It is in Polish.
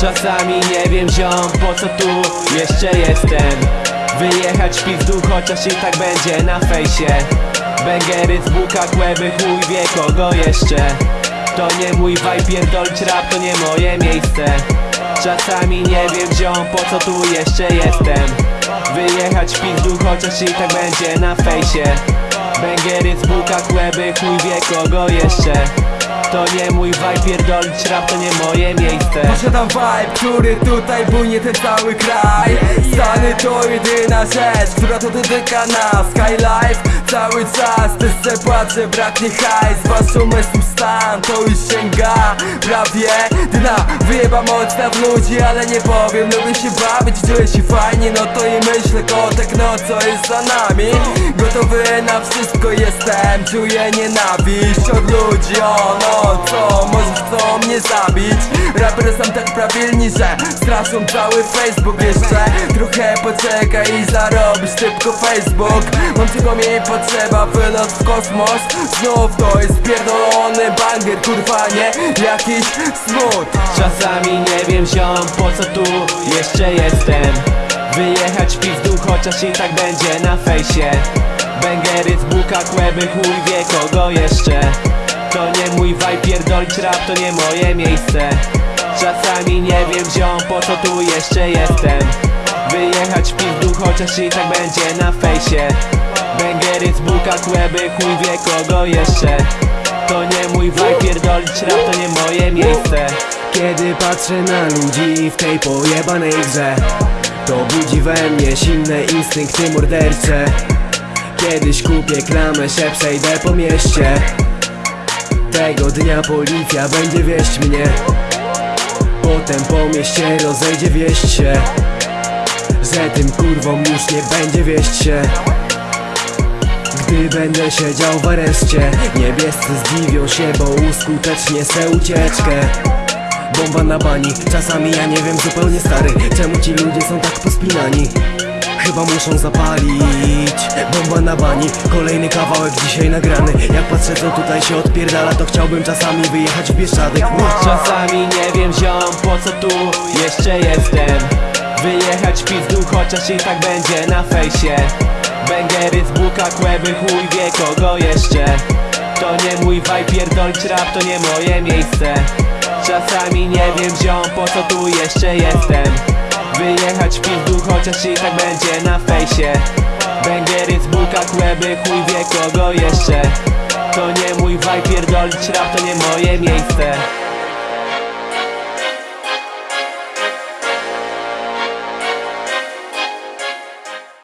Czasami nie wiem ziom po co tu jeszcze jestem. Wyjechać dół chociaż i tak będzie na fejsie. Bęgery z buka, kłęby, chuj wie kogo jeszcze. To nie mój vibe, pierdolić rap to nie moje miejsce. Czasami nie wiem ziom po co tu jeszcze jestem. Wyjechać dół chociaż i tak będzie na fejsie. Bęgery z buka, kłęby, chuj wie kogo jeszcze To nie mój vibe, pierdolić rap to nie moje miejsce. Posiadam vibe, który tutaj bujnie ten cały kraj. Stany to jedyna rzecz, która to dotyka nas. Skylife cały czas, też se płacę, braknie hajs. Wasz umysł stan, to już sięga prawie Dna, wyjeba mocna w ludzi, ale nie powiem. Lubię się bawić, czuję się fajnie, no to i myślę Kotek, no co jest za nami? Gotowy na wszystko jestem, czuję nienawiść od ludzi. O no co, może chcą mnie zabić? Rapery są tak prawilni, że straszą cały Facebook jeszcze. Trochę poczekaj i zarobisz szybko Facebook. Mam czego mi potrzeba, wylot w kosmos. Znów to jest pierdolony banger, kurwa nie? Jakiś smut. Czasami nie wiem ziom po co tu jeszcze jestem? Wyjechać dół chociaż i tak będzie na fejsie. Bęgery z buka, kłęby, chuj wie kogo jeszcze. To nie mój vibe, pierdolić rap to nie moje miejsce. Czasami nie wiem ziom po co tu jeszcze jestem? Wyjechać dół chociaż i tak będzie na fejsie. Bęgery z buka, kłęby, chuj wie kogo jeszcze To nie mój vibe, pierdolić rap to nie moje miejsce. Kiedy patrzę na ludzi w tej pojebanej grze To budzi we mnie silne instynkty mordercze. Kiedyś kupię klamę, się przejdę po mieście. Tego dnia policja będzie wieść mnie. Potem po mieście rozejdzie wieść się Że tym kurwom już nie będzie wieść się gdy będę siedział w areszcie Niebiescy zdziwią się, bo uskutecznie se ucieczkę. Bomba na bani, czasami ja nie wiem zupełnie stary Czemu ci ludzie są tak pospinani? Chyba muszą zapalić. Bomba na bani, kolejny kawałek dzisiaj nagrany. Jak patrzę co tutaj się odpierdala To chciałbym czasami wyjechać w Bieszczady Czasami nie wiem ziom po co tu jeszcze jestem Wyjechać w dół chociaż i tak będzie na fejsie. Bęgery z buka, kłęby, chuj wie kogo jeszcze. To nie mój vibe, pierdolić rap to nie moje miejsce. Czasami nie wiem ziom po co tu jeszcze jestem. Wyjechać w dół chociaż i tak będzie na fejsie. Bęgery z buka, kłęby, chuj wie kogo jeszcze. To nie mój vibe, pierdolić rap to nie moje miejsce